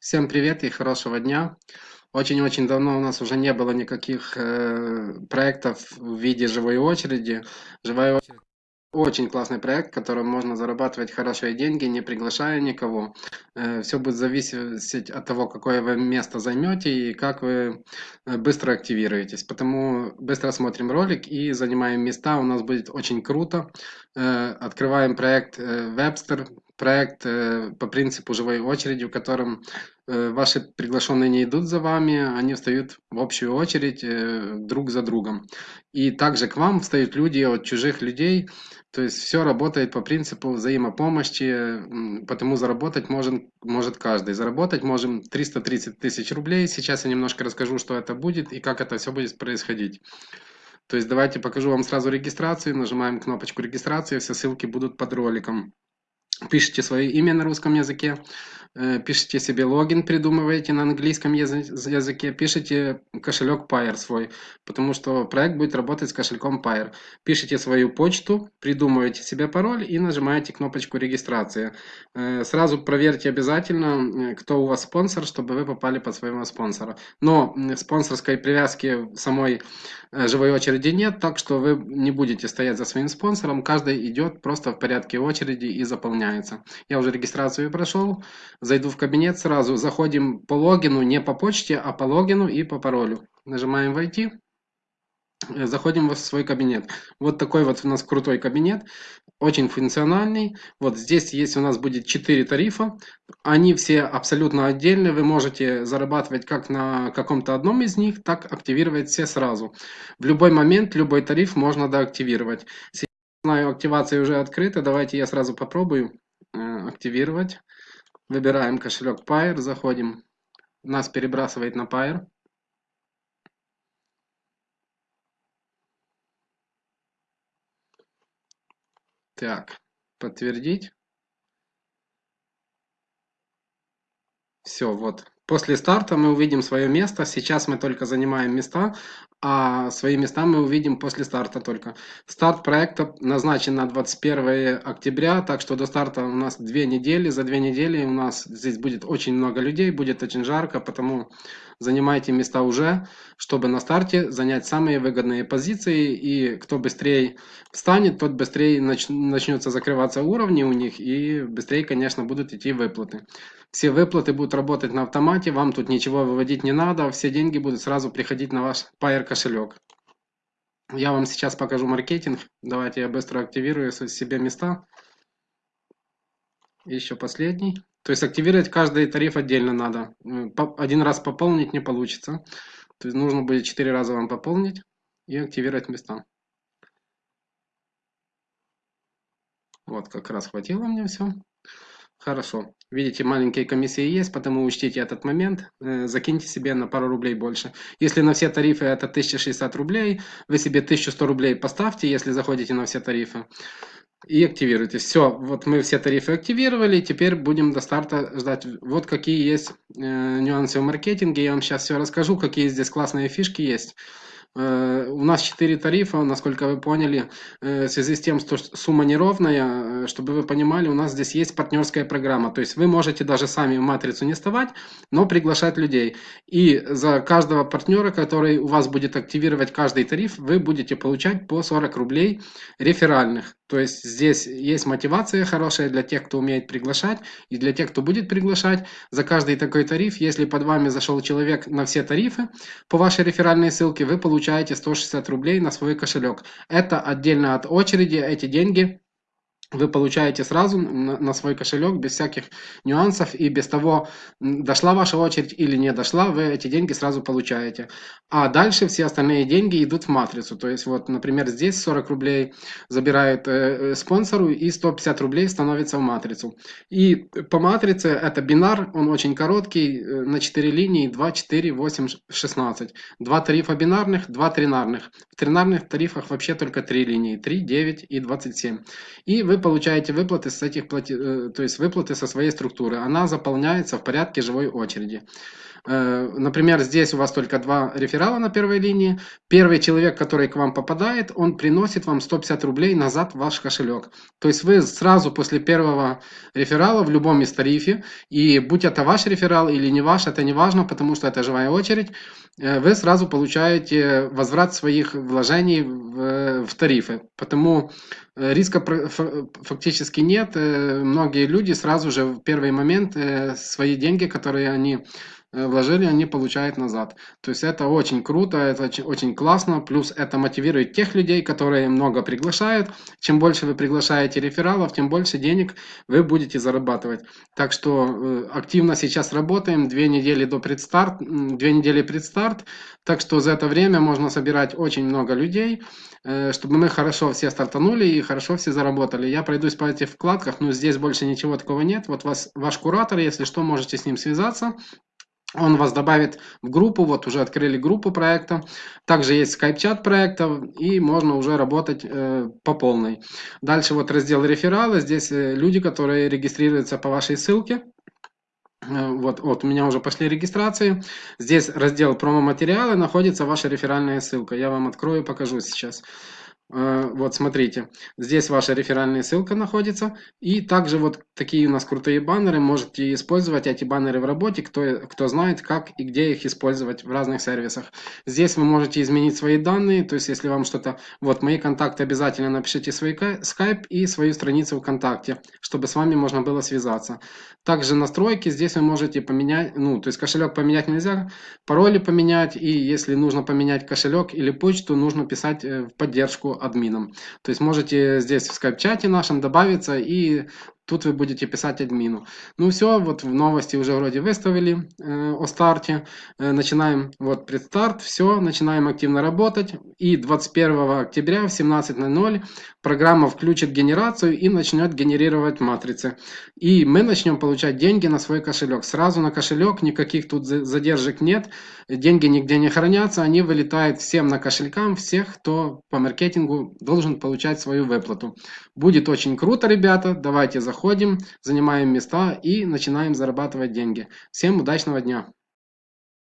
Всем привет и хорошего дня. Очень-очень давно у нас уже не было никаких э, проектов в виде живой очереди. Живая очередь очень классный проект, в котором можно зарабатывать хорошие деньги, не приглашая никого. Э, Все будет зависеть от того, какое вы место займете и как вы э, быстро активируетесь. Потому быстро смотрим ролик и занимаем места. У нас будет очень круто. Э, Открываем проект э, Webster, проект э, по принципу живой очереди, в котором э, ваши приглашенные не идут за вами, они встают в общую очередь э, друг за другом. И также к вам встают люди от чужих людей, то есть все работает по принципу взаимопомощи, потому заработать может, может каждый. Заработать можем 330 тысяч рублей. Сейчас я немножко расскажу, что это будет и как это все будет происходить. То есть давайте покажу вам сразу регистрацию. Нажимаем кнопочку регистрации, все ссылки будут под роликом пишите свое имя на русском языке, пишите себе логин, придумываете на английском языке, пишите кошелек Pair свой, потому что проект будет работать с кошельком Pair. Пишите свою почту, придумываете себе пароль и нажимаете кнопочку регистрации. Э, сразу проверьте обязательно, э, кто у вас спонсор, чтобы вы попали под своего спонсора. Но спонсорской привязки самой живой очереди нет, так что вы не будете стоять за своим спонсором, каждый идет просто в порядке очереди и заполняет меняется. Я уже регистрацию прошел. Зайду в кабинет сразу. Заходим по логину, не по почте, а по логину и по паролю. Нажимаем «Войти». Заходим в свой кабинет. Вот такой вот у нас крутой кабинет. Очень функциональный. Вот здесь есть у нас будет 4 тарифа. Они все абсолютно отдельные. Вы можете зарабатывать как на каком-то одном из них, так активировать все сразу. В любой момент любой тариф можно доактивировать знаю, активация уже открыта. Давайте я сразу попробую э, активировать. Выбираем кошелек Pair, заходим. Нас перебрасывает на Pair. Так, подтвердить. Все, вот. После старта мы увидим свое место. Сейчас мы только занимаем места, а свои места мы увидим после старта только. Старт проекта назначен на 21 октября, так что до старта у нас две недели. За две недели у нас здесь будет очень много людей, будет очень жарко, потому занимайте места уже, чтобы на старте занять самые выгодные позиции. И кто быстрее встанет, тот быстрее нач начнется закрываться уровни у них и быстрее, конечно, будут идти выплаты. Все выплаты будут работать на автомате, вам тут ничего выводить не надо, все деньги будут сразу приходить на ваш Pair кошелек. Я вам сейчас покажу маркетинг. Давайте я быстро активирую себе места. Еще последний. То есть активировать каждый тариф отдельно надо. Один раз пополнить не получится. То есть нужно будет 4 раза вам пополнить и активировать места. Вот как раз хватило мне все. Хорошо. Видите, маленькие комиссии есть, потому учтите этот момент. Э, закиньте себе на пару рублей больше. Если на все тарифы это 1060 рублей, вы себе 1100 рублей поставьте, если заходите на все тарифы. И активируйте. Все, вот мы все тарифы активировали, теперь будем до старта ждать. Вот какие есть э, нюансы в маркетинге. Я вам сейчас все расскажу, какие здесь классные фишки есть. Э, у нас 4 тарифа, насколько вы поняли, э, в связи с тем, что сумма неровная, э, чтобы вы понимали, у нас здесь есть партнерская программа. То есть вы можете даже сами в матрицу не вставать, но приглашать людей. И за каждого партнера, который у вас будет активировать каждый тариф, вы будете получать по 40 рублей реферальных. То есть здесь есть мотивация хорошая для тех, кто умеет приглашать, и для тех, кто будет приглашать. За каждый такой тариф, если под вами зашел человек на все тарифы по вашей реферальной ссылке, вы получаете 160 рублей на свой кошелек. Это отдельно от очереди, эти деньги вы получаете сразу на, свой кошелек без всяких нюансов и без того, дошла ваша очередь или не дошла, вы эти деньги сразу получаете. А дальше все остальные деньги идут в матрицу. То есть вот, например, здесь 40 рублей забирают э, э спонсору и 150 рублей становится в матрицу. И по матрице это бинар, он очень короткий, э, на 4 линии, 2, 4, 8, 16. Два тарифа бинарных, два тринарных. В тринарных тарифах вообще только 3 линии, 3, 9 и 27. И вы получаете выплаты с этих плати... Э, то есть выплаты со своей структуры. Она заполняется в порядке живой очереди. Э, например, здесь у вас только два реферала на первой линии. Первый человек, который к вам попадает, он приносит вам 150 рублей назад в ваш кошелек. То есть вы сразу после первого реферала в любом из тарифе, и будь это ваш реферал или не ваш, это не важно, потому что это живая очередь, э, вы сразу получаете возврат своих вложений в, в тарифы. Потому э, риска фактически нет. Многие люди сразу же в первый момент свои деньги, которые они вложили, они получают назад. То есть это очень круто, это очень, очень классно. Плюс это мотивирует тех людей, которые много приглашают. Чем больше вы приглашаете рефералов, тем больше денег вы будете зарабатывать. Так что э, активно сейчас работаем. Две недели до предстарт, две недели предстарт. Так что за это время можно собирать очень много людей, э, чтобы мы хорошо все стартанули и хорошо все заработали. Я пройдусь по этих вкладках, но здесь больше ничего такого нет. Вот вас, ваш куратор, если что, можете с ним связаться. Он вас добавит в группу, вот уже открыли группу проекта. Также есть скайп-чат проекта и можно уже работать э, по полной. Дальше вот раздел рефералы. Здесь э, люди, которые регистрируются по вашей ссылке. Э, вот, вот, у меня уже пошли регистрации. Здесь раздел промо-материалы, находится ваша реферальная ссылка. Я вам открою, покажу сейчас. Вот смотрите, здесь ваша реферальная ссылка находится. И также вот такие у нас крутые баннеры. Можете использовать эти баннеры в работе, кто, кто знает, как и где их использовать в разных сервисах. Здесь вы можете изменить свои данные. То есть, если вам что-то... Вот, мои контакты обязательно напишите свой скайп и свою страницу ВКонтакте, чтобы с вами можно было связаться. Также настройки здесь вы можете поменять, ну, то есть кошелек поменять нельзя, пароли поменять. И если нужно поменять кошелек или почту, нужно писать э, в поддержку админом. То есть можете здесь в скайп-чате нашем добавиться и Тут вы будете писать админу. Ну все, вот в новости уже вроде выставили э, о старте. Э, начинаем, вот предстарт, все, начинаем активно работать. И 21 октября в 17.00 программа включит генерацию и начнет генерировать матрицы. И мы начнем получать деньги на свой кошелек. Сразу на кошелек, никаких тут задержек нет. Деньги нигде не хранятся, они вылетают всем на кошелькам, всех, кто по маркетингу должен получать свою выплату. Будет очень круто, ребята. Давайте заходим заходим, занимаем места и начинаем зарабатывать деньги. Всем удачного дня!